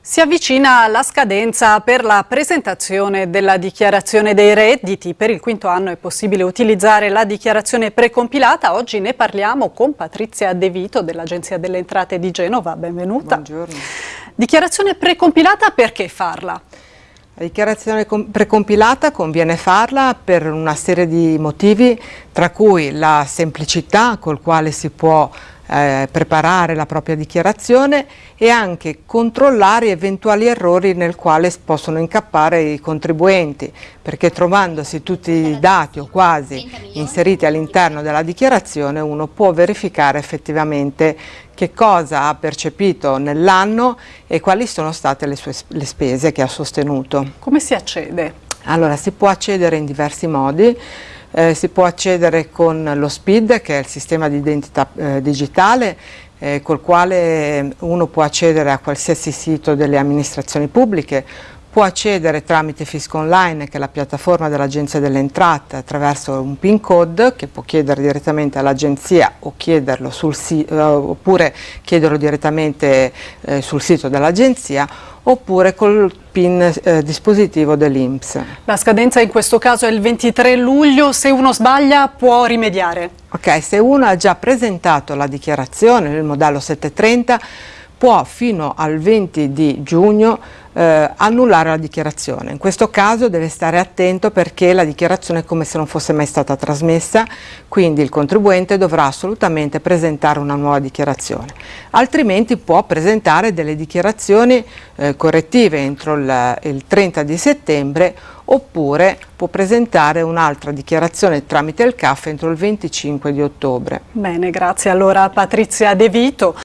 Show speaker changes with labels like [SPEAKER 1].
[SPEAKER 1] Si avvicina la scadenza per la presentazione della dichiarazione dei redditi. Per il quinto anno è possibile utilizzare la dichiarazione precompilata. Oggi ne parliamo con Patrizia De Vito dell'Agenzia delle Entrate di Genova. Benvenuta.
[SPEAKER 2] Buongiorno.
[SPEAKER 1] Dichiarazione precompilata, perché farla?
[SPEAKER 2] La dichiarazione precompilata conviene farla per una serie di motivi, tra cui la semplicità col quale si può eh, preparare la propria dichiarazione e anche controllare eventuali errori nel quale possono incappare i contribuenti, perché trovandosi tutti i dati o quasi inseriti all'interno della dichiarazione uno può verificare effettivamente che cosa ha percepito nell'anno e quali sono state le, sue, le spese che ha sostenuto.
[SPEAKER 1] Come si accede?
[SPEAKER 2] Allora, si può accedere in diversi modi. Eh, si può accedere con lo SPID che è il sistema di identità eh, digitale eh, col quale uno può accedere a qualsiasi sito delle amministrazioni pubbliche può accedere tramite Fisco Online, che è la piattaforma dell'Agenzia delle Entrate, attraverso un PIN code che può chiedere direttamente all'Agenzia o chiederlo sul uh, oppure chiederlo direttamente eh, sul sito dell'Agenzia oppure col PIN eh, dispositivo dell'Inps.
[SPEAKER 1] La scadenza in questo caso è il 23 luglio, se uno sbaglia può rimediare?
[SPEAKER 2] Ok, se uno ha già presentato la dichiarazione, il modello 730, può fino al 20 di giugno eh, annullare la dichiarazione. In questo caso deve stare attento perché la dichiarazione è come se non fosse mai stata trasmessa, quindi il contribuente dovrà assolutamente presentare una nuova dichiarazione. Altrimenti può presentare delle dichiarazioni eh, correttive entro il, il 30 di settembre oppure può presentare un'altra dichiarazione tramite il CAF entro il 25 di ottobre.
[SPEAKER 1] Bene, grazie allora Patrizia De Vito.